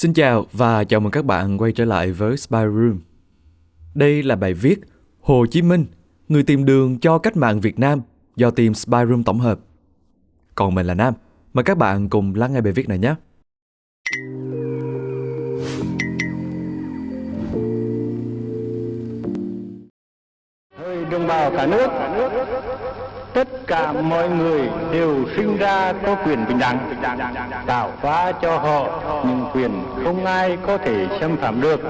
Xin chào và chào mừng các bạn quay trở lại với Spy Room. Đây là bài viết Hồ Chí Minh, người tìm đường cho cách mạng Việt Nam do team Spy Room tổng hợp. Còn mình là Nam, mời các bạn cùng lắng nghe bài viết này nhé. Thời đồng bào cả nước, tất cả mọi người đều sinh ra có quyền bình đẳng, tạo hóa cho họ những quyền không ai có thể xâm phạm được.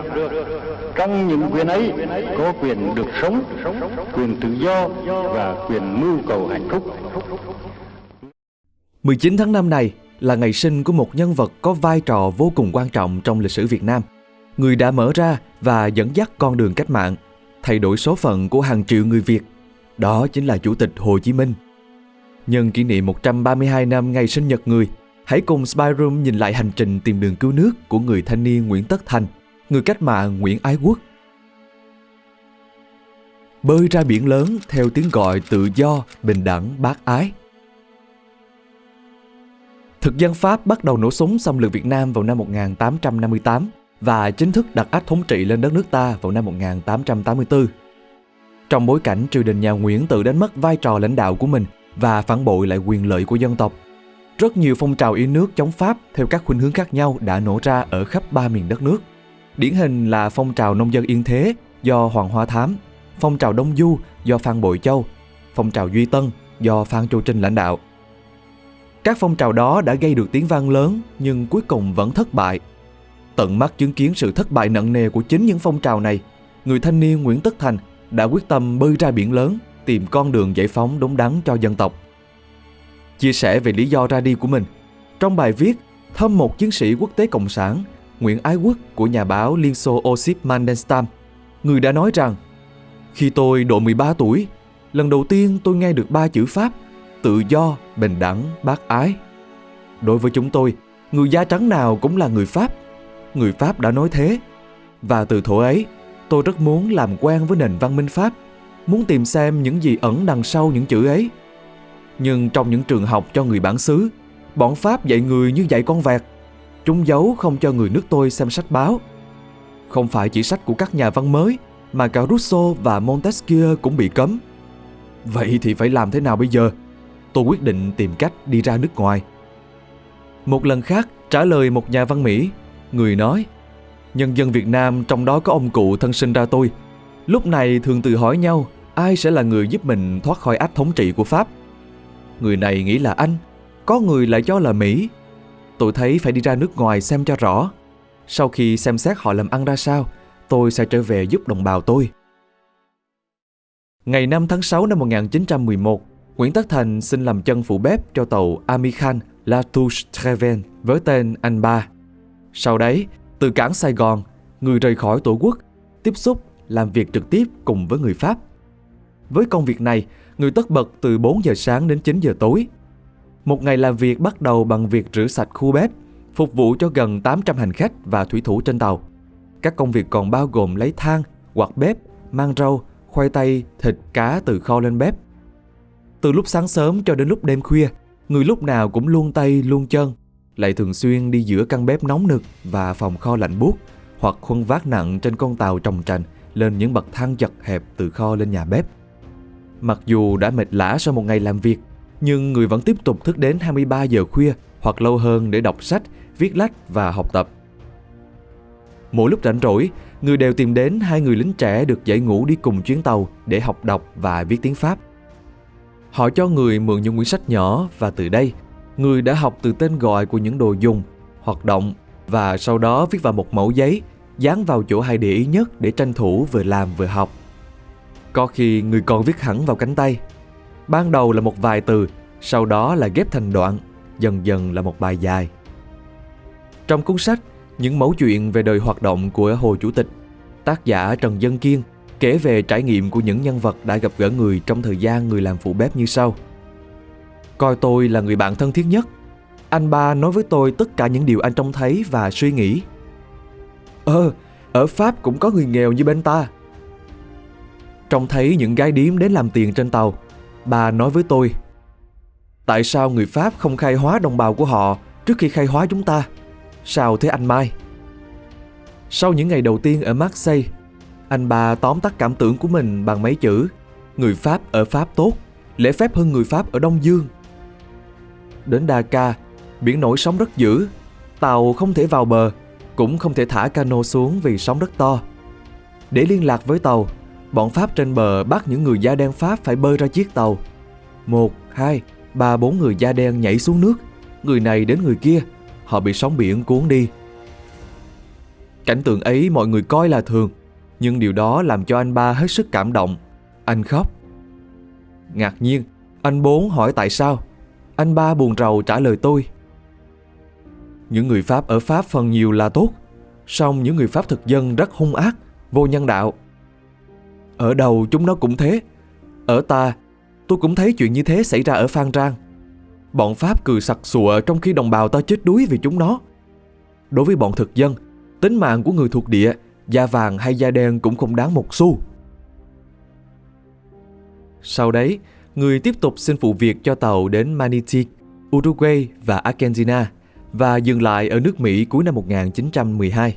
Trong những quyền ấy có quyền được sống, quyền tự do và quyền mưu cầu hạnh phúc. 19 tháng 5 này là ngày sinh của một nhân vật có vai trò vô cùng quan trọng trong lịch sử Việt Nam. Người đã mở ra và dẫn dắt con đường cách mạng, thay đổi số phận của hàng triệu người Việt. Đó chính là Chủ tịch Hồ Chí Minh. Nhân kỷ niệm 132 năm ngày sinh nhật người, hãy cùng SpyRoom nhìn lại hành trình tìm đường cứu nước của người thanh niên Nguyễn Tất Thành, người cách mạng Nguyễn Ái Quốc. Bơi ra biển lớn theo tiếng gọi tự do, bình đẳng, bác ái. Thực dân Pháp bắt đầu nổ súng xâm lược Việt Nam vào năm 1858 và chính thức đặt ách thống trị lên đất nước ta vào năm 1884. Trong bối cảnh triều đình nhà Nguyễn tự đánh mất vai trò lãnh đạo của mình và phản bội lại quyền lợi của dân tộc, rất nhiều phong trào yêu nước chống Pháp theo các khuynh hướng khác nhau đã nổ ra ở khắp ba miền đất nước. Điển hình là phong trào nông dân yên thế do Hoàng Hoa Thám, phong trào Đông Du do Phan Bội Châu, phong trào Duy Tân do Phan Châu Trinh lãnh đạo. Các phong trào đó đã gây được tiếng vang lớn nhưng cuối cùng vẫn thất bại. Tận mắt chứng kiến sự thất bại nặng nề của chính những phong trào này, người thanh niên Nguyễn Tất Thành đã quyết tâm bơi ra biển lớn tìm con đường giải phóng đúng đắn cho dân tộc. Chia sẻ về lý do ra đi của mình, trong bài viết Thăm một chiến sĩ quốc tế cộng sản, Nguyễn Ái Quốc của nhà báo Liên Xô Osip Mandelstam, người đã nói rằng Khi tôi độ 13 tuổi, lần đầu tiên tôi nghe được ba chữ Pháp tự do, bình đẳng, bác ái. Đối với chúng tôi, người da trắng nào cũng là người Pháp. Người Pháp đã nói thế. Và từ thổ ấy, tôi rất muốn làm quen với nền văn minh Pháp, muốn tìm xem những gì ẩn đằng sau những chữ ấy. Nhưng trong những trường học cho người bản xứ, bọn Pháp dạy người như dạy con vẹt. Chúng giấu không cho người nước tôi xem sách báo. Không phải chỉ sách của các nhà văn mới, mà cả Rousseau và Montesquieu cũng bị cấm. Vậy thì phải làm thế nào bây giờ? tôi quyết định tìm cách đi ra nước ngoài. Một lần khác, trả lời một nhà văn Mỹ, người nói Nhân dân Việt Nam trong đó có ông cụ thân sinh ra tôi. Lúc này thường tự hỏi nhau ai sẽ là người giúp mình thoát khỏi ách thống trị của Pháp. Người này nghĩ là anh, có người lại cho là Mỹ. Tôi thấy phải đi ra nước ngoài xem cho rõ. Sau khi xem xét họ làm ăn ra sao, tôi sẽ trở về giúp đồng bào tôi. Ngày 5 tháng 6 năm 1911, Nguyễn Tất Thành xin làm chân phụ bếp cho tàu Amikhan Latouche Treven với tên Anh Ba. Sau đấy, từ cảng Sài Gòn, người rời khỏi tổ quốc, tiếp xúc, làm việc trực tiếp cùng với người Pháp. Với công việc này, người tất bật từ 4 giờ sáng đến 9 giờ tối. Một ngày làm việc bắt đầu bằng việc rửa sạch khu bếp, phục vụ cho gần 800 hành khách và thủy thủ trên tàu. Các công việc còn bao gồm lấy than, quạt bếp, mang rau, khoai tây, thịt, cá từ kho lên bếp, từ lúc sáng sớm cho đến lúc đêm khuya, người lúc nào cũng luôn tay luôn chân, lại thường xuyên đi giữa căn bếp nóng nực và phòng kho lạnh buốt hoặc khuân vác nặng trên con tàu trồng trành lên những bậc thang chật hẹp từ kho lên nhà bếp. Mặc dù đã mệt lã sau một ngày làm việc, nhưng người vẫn tiếp tục thức đến 23 giờ khuya hoặc lâu hơn để đọc sách, viết lách và học tập. Mỗi lúc rảnh rỗi, người đều tìm đến hai người lính trẻ được dạy ngủ đi cùng chuyến tàu để học đọc và viết tiếng Pháp. Họ cho người mượn những quyển sách nhỏ và từ đây, người đã học từ tên gọi của những đồ dùng, hoạt động và sau đó viết vào một mẫu giấy, dán vào chỗ hay để ý nhất để tranh thủ vừa làm vừa học. Có khi người còn viết hẳn vào cánh tay. Ban đầu là một vài từ, sau đó là ghép thành đoạn, dần dần là một bài dài. Trong cuốn sách, những mẫu chuyện về đời hoạt động của Hồ Chủ tịch, tác giả Trần Dân Kiên kể về trải nghiệm của những nhân vật đã gặp gỡ người trong thời gian người làm phụ bếp như sau. Coi tôi là người bạn thân thiết nhất. Anh ba nói với tôi tất cả những điều anh trông thấy và suy nghĩ. Ờ, ở Pháp cũng có người nghèo như bên ta. Trông thấy những gái điếm đến làm tiền trên tàu, bà nói với tôi Tại sao người Pháp không khai hóa đồng bào của họ trước khi khai hóa chúng ta? Sao thế anh Mai? Sau những ngày đầu tiên ở Marseille, anh ba tóm tắt cảm tưởng của mình bằng mấy chữ Người Pháp ở Pháp tốt, lễ phép hơn người Pháp ở Đông Dương. Đến Dhaka, biển nổi sóng rất dữ, tàu không thể vào bờ, cũng không thể thả cano xuống vì sóng rất to. Để liên lạc với tàu, bọn Pháp trên bờ bắt những người da đen Pháp phải bơi ra chiếc tàu. Một, hai, ba, bốn người da đen nhảy xuống nước, người này đến người kia, họ bị sóng biển cuốn đi. Cảnh tượng ấy mọi người coi là thường, nhưng điều đó làm cho anh ba hết sức cảm động. Anh khóc. Ngạc nhiên, anh bốn hỏi tại sao. Anh ba buồn rầu trả lời tôi. Những người Pháp ở Pháp phần nhiều là tốt, song những người Pháp thực dân rất hung ác, vô nhân đạo. Ở đầu chúng nó cũng thế. Ở ta, tôi cũng thấy chuyện như thế xảy ra ở Phan Rang. Bọn Pháp cười sặc sụa trong khi đồng bào ta chết đuối vì chúng nó. Đối với bọn thực dân, tính mạng của người thuộc địa, da vàng hay da đen cũng không đáng một xu. Sau đấy, người tiếp tục xin phụ việc cho tàu đến Manatee, Uruguay và Argentina và dừng lại ở nước Mỹ cuối năm 1912.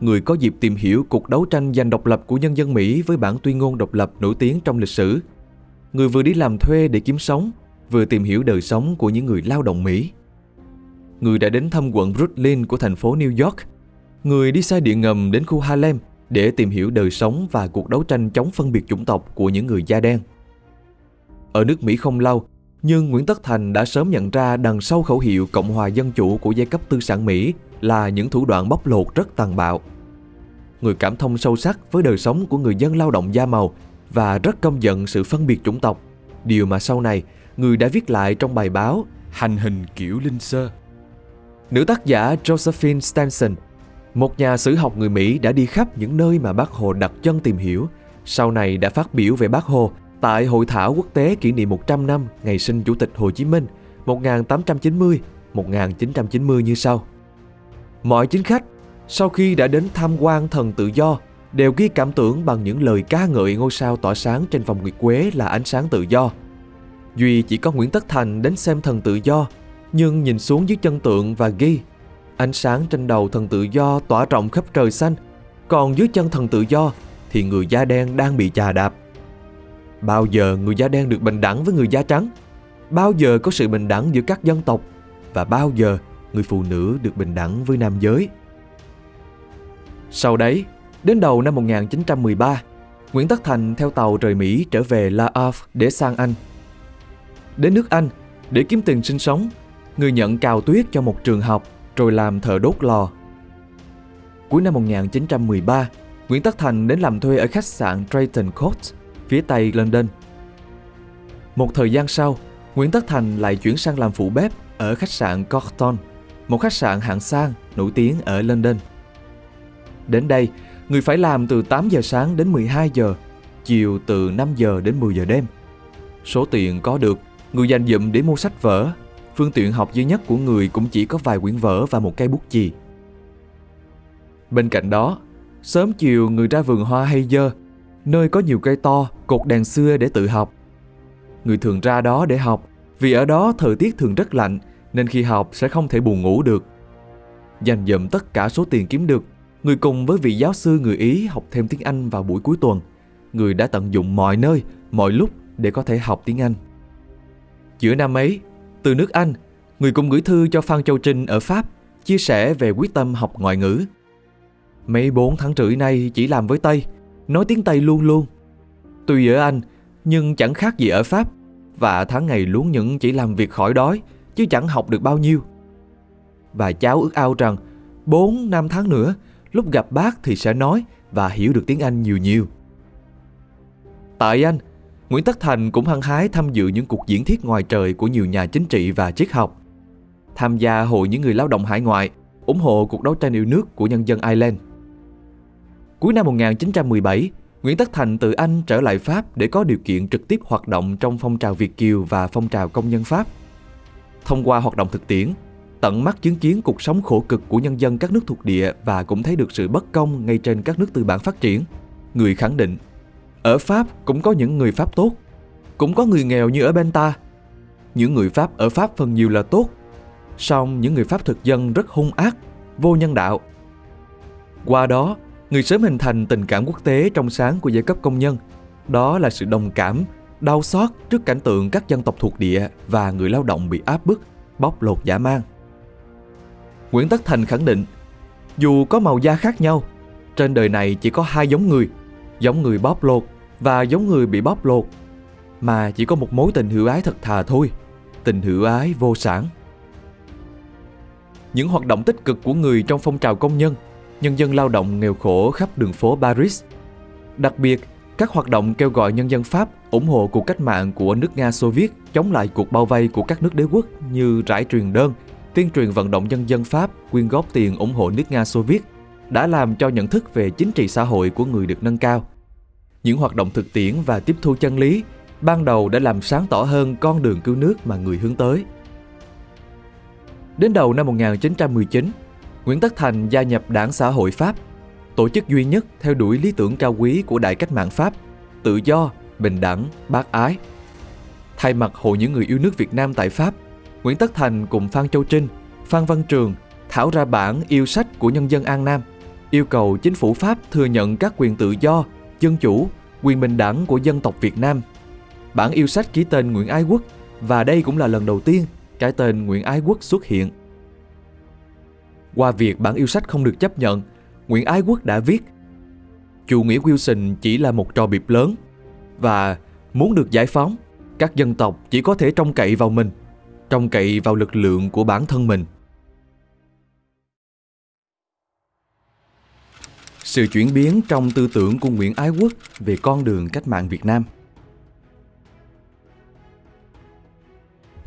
Người có dịp tìm hiểu cuộc đấu tranh giành độc lập của nhân dân Mỹ với bản tuyên ngôn độc lập nổi tiếng trong lịch sử. Người vừa đi làm thuê để kiếm sống, vừa tìm hiểu đời sống của những người lao động Mỹ. Người đã đến thăm quận Brooklyn của thành phố New York. Người đi xe điện ngầm đến khu Harlem để tìm hiểu đời sống và cuộc đấu tranh chống phân biệt chủng tộc của những người da đen. Ở nước Mỹ không lâu, nhưng Nguyễn Tất Thành đã sớm nhận ra đằng sau khẩu hiệu Cộng hòa Dân Chủ của giai cấp tư sản Mỹ là những thủ đoạn bóc lột rất tàn bạo. Người cảm thông sâu sắc với đời sống của người dân lao động da màu và rất công giận sự phân biệt chủng tộc, điều mà sau này người đã viết lại trong bài báo Hành hình kiểu linh sơ. Nữ tác giả Josephine Stenson, một nhà sử học người Mỹ đã đi khắp những nơi mà bác Hồ đặt chân tìm hiểu, sau này đã phát biểu về bác Hồ tại Hội thảo quốc tế kỷ niệm 100 năm ngày sinh Chủ tịch Hồ Chí Minh 1890-1990 như sau. Mọi chính khách sau khi đã đến tham quan thần tự do đều ghi cảm tưởng bằng những lời ca ngợi ngôi sao tỏa sáng trên vòng nguyệt quế là ánh sáng tự do. Duy chỉ có Nguyễn Tất Thành đến xem thần tự do, nhưng nhìn xuống dưới chân tượng và ghi ánh sáng trên đầu thần tự do tỏa rộng khắp trời xanh, còn dưới chân thần tự do thì người da đen đang bị chà đạp. Bao giờ người da đen được bình đẳng với người da trắng? Bao giờ có sự bình đẳng giữa các dân tộc? Và bao giờ người phụ nữ được bình đẳng với nam giới? Sau đấy, đến đầu năm 1913, Nguyễn Tất Thành theo tàu rời Mỹ trở về La Havre để sang Anh. Đến nước Anh, để kiếm tiền sinh sống, người nhận cào tuyết cho một trường học rồi làm thợ đốt lò. Cuối năm 1913, Nguyễn Tất Thành đến làm thuê ở khách sạn Drayton Court, phía tây London. Một thời gian sau, Nguyễn Tất Thành lại chuyển sang làm phụ bếp ở khách sạn Corton, một khách sạn hạng sang nổi tiếng ở London. Đến đây, người phải làm từ 8 giờ sáng đến 12 giờ, chiều từ 5 giờ đến 10 giờ đêm. Số tiền có được, người dành dụm để mua sách vở. Phương tiện học duy nhất của người cũng chỉ có vài quyển vở và một cây bút chì. Bên cạnh đó, sớm chiều người ra vườn hoa hay dơ, nơi có nhiều cây to, cột đèn xưa để tự học. Người thường ra đó để học, vì ở đó thời tiết thường rất lạnh, nên khi học sẽ không thể buồn ngủ được. Dành dụm tất cả số tiền kiếm được, Người cùng với vị giáo sư người Ý học thêm tiếng Anh vào buổi cuối tuần. Người đã tận dụng mọi nơi, mọi lúc để có thể học tiếng Anh. Giữa năm ấy, từ nước Anh, người cùng gửi thư cho Phan Châu Trinh ở Pháp, chia sẻ về quyết tâm học ngoại ngữ. Mấy bốn tháng rưỡi nay chỉ làm với Tây, nói tiếng Tây luôn luôn. Tuy ở Anh, nhưng chẳng khác gì ở Pháp, và tháng ngày luôn những chỉ làm việc khỏi đói, chứ chẳng học được bao nhiêu. Và cháu ước ao rằng, bốn năm tháng nữa, lúc gặp bác thì sẽ nói và hiểu được tiếng Anh nhiều nhiều. Tại Anh, Nguyễn Tất Thành cũng hăng hái tham dự những cuộc diễn thuyết ngoài trời của nhiều nhà chính trị và triết học. Tham gia hội những người lao động hải ngoại, ủng hộ cuộc đấu tranh yêu nước của nhân dân Ireland. Cuối năm 1917, Nguyễn Tất Thành từ Anh trở lại Pháp để có điều kiện trực tiếp hoạt động trong phong trào Việt Kiều và phong trào công nhân Pháp. Thông qua hoạt động thực tiễn, tận mắt chứng kiến cuộc sống khổ cực của nhân dân các nước thuộc địa và cũng thấy được sự bất công ngay trên các nước tư bản phát triển. Người khẳng định, ở Pháp cũng có những người Pháp tốt, cũng có người nghèo như ở bên ta. Những người Pháp ở Pháp phần nhiều là tốt, song những người Pháp thực dân rất hung ác, vô nhân đạo. Qua đó, người sớm hình thành tình cảm quốc tế trong sáng của giai cấp công nhân. Đó là sự đồng cảm, đau xót trước cảnh tượng các dân tộc thuộc địa và người lao động bị áp bức, bóc lột dã man. Nguyễn Tất Thành khẳng định, dù có màu da khác nhau, trên đời này chỉ có hai giống người, giống người bóc lột và giống người bị bóc lột, mà chỉ có một mối tình hữu ái thật thà thôi, tình hữu ái vô sản. Những hoạt động tích cực của người trong phong trào công nhân, nhân dân lao động nghèo khổ khắp đường phố Paris. Đặc biệt, các hoạt động kêu gọi nhân dân Pháp ủng hộ cuộc cách mạng của nước Nga Xô Viết chống lại cuộc bao vây của các nước đế quốc như rải truyền đơn, tuyên truyền vận động nhân dân Pháp quyên góp tiền ủng hộ nước Nga Xô Viết đã làm cho nhận thức về chính trị xã hội của người được nâng cao. Những hoạt động thực tiễn và tiếp thu chân lý ban đầu đã làm sáng tỏ hơn con đường cứu nước mà người hướng tới. Đến đầu năm 1919, Nguyễn Tất Thành gia nhập Đảng Xã hội Pháp, tổ chức duy nhất theo đuổi lý tưởng cao quý của Đại cách mạng Pháp, tự do, bình đẳng, bác ái. Thay mặt Hội những người yêu nước Việt Nam tại Pháp, Nguyễn Tất Thành cùng Phan Châu Trinh, Phan Văn Trường thảo ra bản yêu sách của nhân dân An Nam, yêu cầu chính phủ Pháp thừa nhận các quyền tự do, dân chủ, quyền bình đẳng của dân tộc Việt Nam. Bản yêu sách ký tên Nguyễn Ái Quốc và đây cũng là lần đầu tiên cái tên Nguyễn Ái Quốc xuất hiện. Qua việc bản yêu sách không được chấp nhận, Nguyễn Ái Quốc đã viết Chủ nghĩa Wilson chỉ là một trò biệp lớn và muốn được giải phóng, các dân tộc chỉ có thể trông cậy vào mình, trông cậy vào lực lượng của bản thân mình. Sự chuyển biến trong tư tưởng của Nguyễn Ái Quốc về con đường cách mạng Việt Nam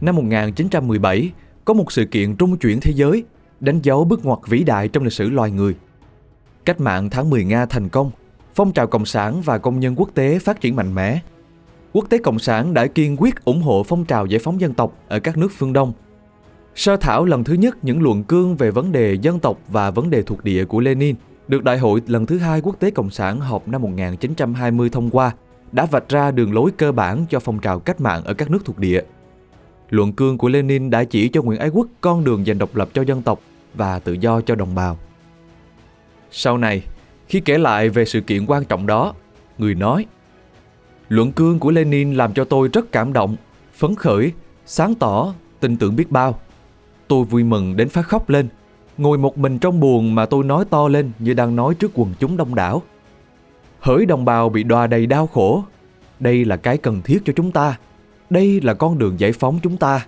Năm 1917, có một sự kiện trung chuyển thế giới, đánh dấu bước ngoặt vĩ đại trong lịch sử loài người. Cách mạng tháng 10 Nga thành công, phong trào cộng sản và công nhân quốc tế phát triển mạnh mẽ. Quốc tế cộng sản đã kiên quyết ủng hộ phong trào giải phóng dân tộc ở các nước phương Đông. Sơ thảo lần thứ nhất những luận cương về vấn đề dân tộc và vấn đề thuộc địa của Lenin được Đại hội lần thứ hai Quốc tế Cộng sản họp năm 1920 thông qua, đã vạch ra đường lối cơ bản cho phong trào cách mạng ở các nước thuộc địa. Luận cương của Lenin đã chỉ cho Nguyễn Ái Quốc con đường giành độc lập cho dân tộc và tự do cho đồng bào. Sau này, khi kể lại về sự kiện quan trọng đó, người nói Luận cương của Lenin làm cho tôi rất cảm động, phấn khởi, sáng tỏ, tin tưởng biết bao. Tôi vui mừng đến phát khóc lên, ngồi một mình trong buồn mà tôi nói to lên như đang nói trước quần chúng đông đảo. Hỡi đồng bào bị đòa đầy đau khổ, đây là cái cần thiết cho chúng ta đây là con đường giải phóng chúng ta.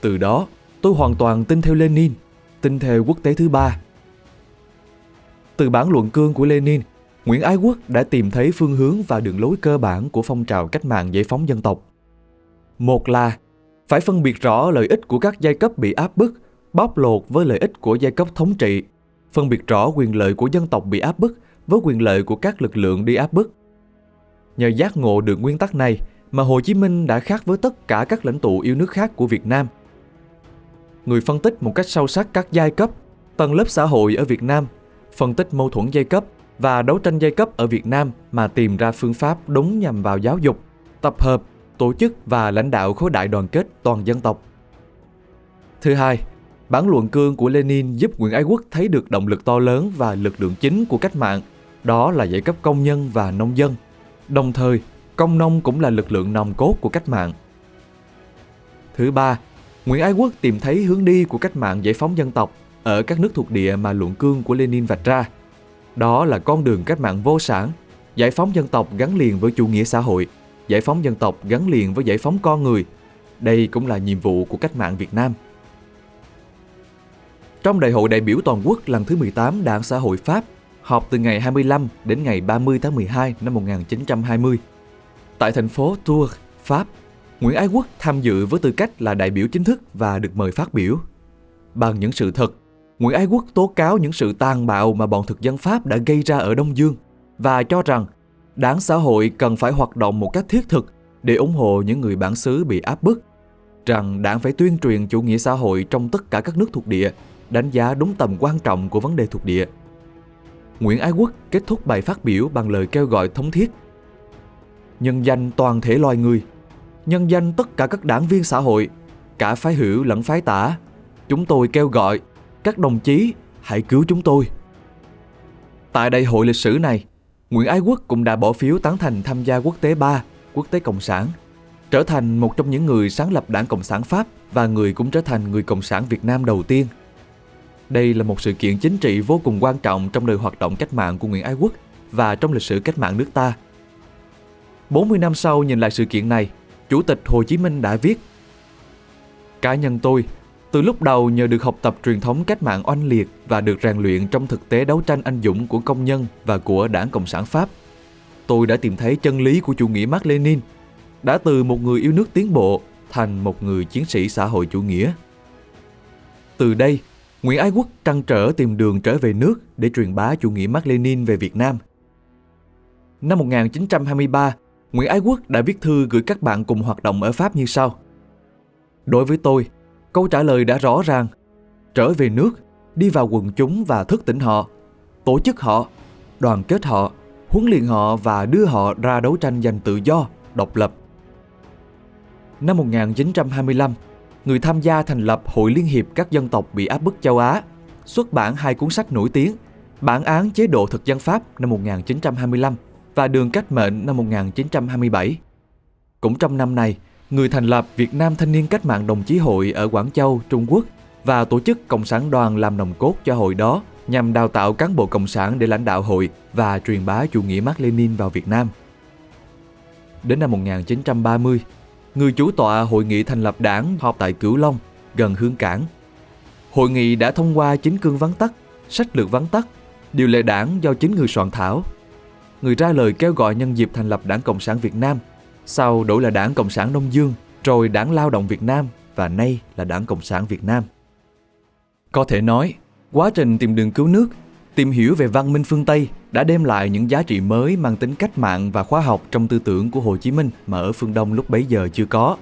Từ đó, tôi hoàn toàn tin theo Lenin, tin theo quốc tế thứ ba. Từ bản luận cương của Lenin, Nguyễn Ái Quốc đã tìm thấy phương hướng và đường lối cơ bản của phong trào cách mạng giải phóng dân tộc. Một là phải phân biệt rõ lợi ích của các giai cấp bị áp bức, bóc lột với lợi ích của giai cấp thống trị, phân biệt rõ quyền lợi của dân tộc bị áp bức với quyền lợi của các lực lượng đi áp bức. Nhờ giác ngộ được nguyên tắc này, mà Hồ Chí Minh đã khác với tất cả các lãnh tụ yêu nước khác của Việt Nam. Người phân tích một cách sâu sắc các giai cấp, tầng lớp xã hội ở Việt Nam, phân tích mâu thuẫn giai cấp và đấu tranh giai cấp ở Việt Nam mà tìm ra phương pháp đúng nhằm vào giáo dục, tập hợp, tổ chức và lãnh đạo khối đại đoàn kết toàn dân tộc. Thứ hai, bản luận cương của Lenin giúp Nguyễn Ái Quốc thấy được động lực to lớn và lực lượng chính của cách mạng, đó là giai cấp công nhân và nông dân. Đồng thời, công nông cũng là lực lượng nòng cốt của cách mạng. Thứ ba, Nguyễn Ái Quốc tìm thấy hướng đi của cách mạng giải phóng dân tộc ở các nước thuộc địa mà luận cương của Lenin vạch ra. Đó là con đường cách mạng vô sản, giải phóng dân tộc gắn liền với chủ nghĩa xã hội, giải phóng dân tộc gắn liền với giải phóng con người. Đây cũng là nhiệm vụ của cách mạng Việt Nam. Trong Đại hội đại biểu toàn quốc lần thứ 18 Đảng Xã hội Pháp, họp từ ngày 25 đến ngày 30 tháng 12 năm 1920, Tại thành phố Tours, Pháp, Nguyễn Ái Quốc tham dự với tư cách là đại biểu chính thức và được mời phát biểu. Bằng những sự thật, Nguyễn Ái Quốc tố cáo những sự tàn bạo mà bọn thực dân Pháp đã gây ra ở Đông Dương và cho rằng đảng xã hội cần phải hoạt động một cách thiết thực để ủng hộ những người bản xứ bị áp bức, rằng đảng phải tuyên truyền chủ nghĩa xã hội trong tất cả các nước thuộc địa, đánh giá đúng tầm quan trọng của vấn đề thuộc địa. Nguyễn Ái Quốc kết thúc bài phát biểu bằng lời kêu gọi thống thiết nhân danh toàn thể loài người, nhân danh tất cả các đảng viên xã hội, cả phái hữu lẫn phái tả. Chúng tôi kêu gọi các đồng chí hãy cứu chúng tôi. Tại đại hội lịch sử này, Nguyễn Ái Quốc cũng đã bỏ phiếu tán thành tham gia quốc tế 3, quốc tế Cộng sản, trở thành một trong những người sáng lập đảng Cộng sản Pháp và người cũng trở thành người Cộng sản Việt Nam đầu tiên. Đây là một sự kiện chính trị vô cùng quan trọng trong đời hoạt động cách mạng của Nguyễn Ái Quốc và trong lịch sử cách mạng nước ta. 40 năm sau nhìn lại sự kiện này, Chủ tịch Hồ Chí Minh đã viết Cá nhân tôi, từ lúc đầu nhờ được học tập truyền thống cách mạng oanh liệt và được rèn luyện trong thực tế đấu tranh anh dũng của công nhân và của đảng Cộng sản Pháp, tôi đã tìm thấy chân lý của chủ nghĩa Mark Lenin, đã từ một người yêu nước tiến bộ thành một người chiến sĩ xã hội chủ nghĩa. Từ đây, Nguyễn Ái Quốc trăn trở tìm đường trở về nước để truyền bá chủ nghĩa Mark Lenin về Việt Nam. Năm 1923, Nguyễn Ái Quốc đã viết thư gửi các bạn cùng hoạt động ở Pháp như sau. Đối với tôi, câu trả lời đã rõ ràng. Trở về nước, đi vào quần chúng và thức tỉnh họ, tổ chức họ, đoàn kết họ, huấn luyện họ và đưa họ ra đấu tranh giành tự do, độc lập. Năm 1925, người tham gia thành lập Hội Liên hiệp các dân tộc bị áp bức châu Á, xuất bản hai cuốn sách nổi tiếng, Bản án chế độ thực dân Pháp năm 1925 và Đường cách mệnh năm 1927. Cũng trong năm này, người thành lập Việt Nam Thanh niên Cách mạng Đồng chí hội ở Quảng Châu, Trung Quốc và tổ chức Cộng sản đoàn làm nòng cốt cho hội đó nhằm đào tạo cán bộ cộng sản để lãnh đạo hội và truyền bá chủ nghĩa Mác Lênin vào Việt Nam. Đến năm 1930, người chủ tọa hội nghị thành lập đảng họp tại Cửu Long, gần Hương Cảng. Hội nghị đã thông qua chính cương vắn tắt, sách lược vắn tắt, điều lệ đảng do chính người soạn thảo. Người ra lời kêu gọi nhân dịp thành lập Đảng Cộng sản Việt Nam, sau đổi là Đảng Cộng sản Đông Dương, rồi Đảng Lao động Việt Nam và nay là Đảng Cộng sản Việt Nam. Có thể nói, quá trình tìm đường cứu nước, tìm hiểu về văn minh phương Tây đã đem lại những giá trị mới mang tính cách mạng và khoa học trong tư tưởng của Hồ Chí Minh mà ở phương Đông lúc bấy giờ chưa có.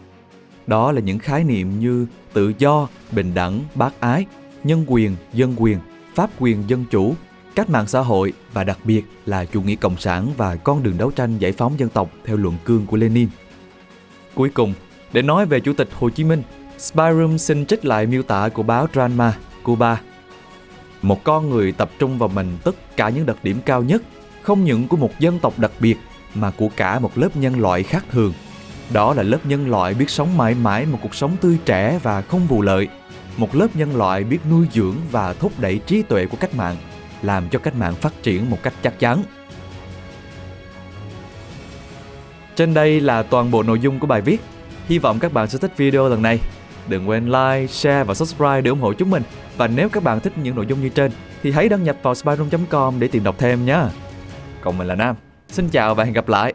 Đó là những khái niệm như tự do, bình đẳng, bác ái, nhân quyền, dân quyền, pháp quyền dân chủ, cách mạng xã hội và đặc biệt là chủ nghĩa cộng sản và con đường đấu tranh giải phóng dân tộc theo luận cương của Lenin. Cuối cùng, để nói về Chủ tịch Hồ Chí Minh, Spyroom xin trích lại miêu tả của báo drama Cuba một con người tập trung vào mình tất cả những đặc điểm cao nhất, không những của một dân tộc đặc biệt mà của cả một lớp nhân loại khác thường. Đó là lớp nhân loại biết sống mãi mãi một cuộc sống tươi trẻ và không vụ lợi. Một lớp nhân loại biết nuôi dưỡng và thúc đẩy trí tuệ của cách mạng, làm cho cách mạng phát triển một cách chắc chắn. Trên đây là toàn bộ nội dung của bài viết. Hy vọng các bạn sẽ thích video lần này. Đừng quên like, share và subscribe để ủng hộ chúng mình. Và nếu các bạn thích những nội dung như trên thì hãy đăng nhập vào spyroom.com để tìm đọc thêm nhé. Còn mình là Nam. Xin chào và hẹn gặp lại.